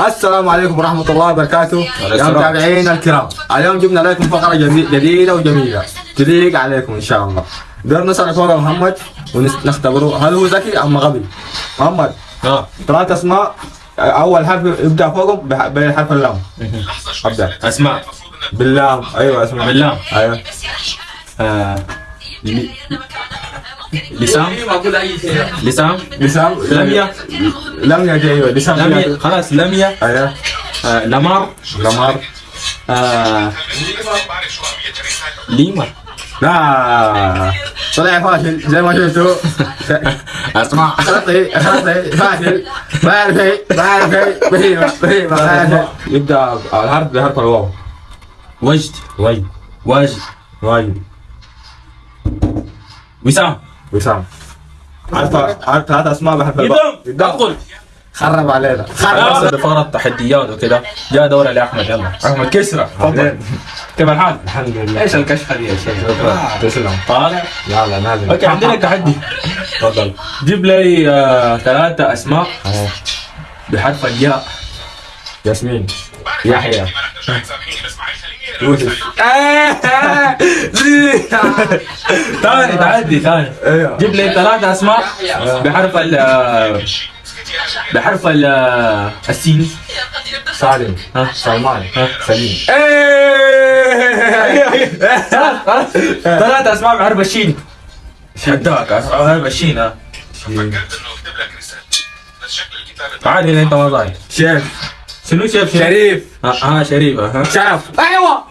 السلام عليكم ورحمة الله وبركاته يا. متابعينا الكرام اليوم جبنا لكم فقرة جدي- جديدة وجميلة تليق عليكم إن شاء الله دور نسأل فوق محمد ونختبره هل هو ذكي أم غبي محمد آه ثلاث أسماء أول حرف يبدأ فوقهم بح- بحرف اللام أبدأ اسماء باللام أيوة اسمع باللام. أيوة آه. لسام؟ لسام؟ لسام؟ لمية؟ لمية دي أيوة لسام لمية. خلاص لمية. أيوة. آه. لمار. لمار. آه. ليما لا. طلع فاشل زي ما شفتوا. اسماء خطي خطي فاشل. ما يعرف شيء ما يعرف شيء ما يعرف شيء يبدأ الحرف بحرف الواو. وجد. واجد واجد واجد وسام. وسام عارف عارف ثلاث أسماء قدام ادخل خرب علينا. خلاص. بفقرة تحديات وكده. جاء دورة لأحمد يلا. أحمد كسرة تفضل. كيف الحال؟ الحمد لله. إيش الكشخة دي يا شيخ؟ شكرا. تسلم. طالع يلا نازل أوكي عندنا تحدي. تفضل. جيب لي آه، ثلاثة أسماء. بحرف الياء. ياسمين. يحيى. يوسف. ثاني تحدي ثاني. أيوه جيب لي ثلاثة أسماء بحرف ال بحرف ال السين. سالم. ها؟ سلمان. سليم. خلاص خلاص. ثلاثة أسماء بحرف الشين. شداك. بحرف الشين ها؟ عادي إذا أنت ما ضايع. شيف. شنو شيف؟ شريف. ها شريف ها؟ شرف. أيوه.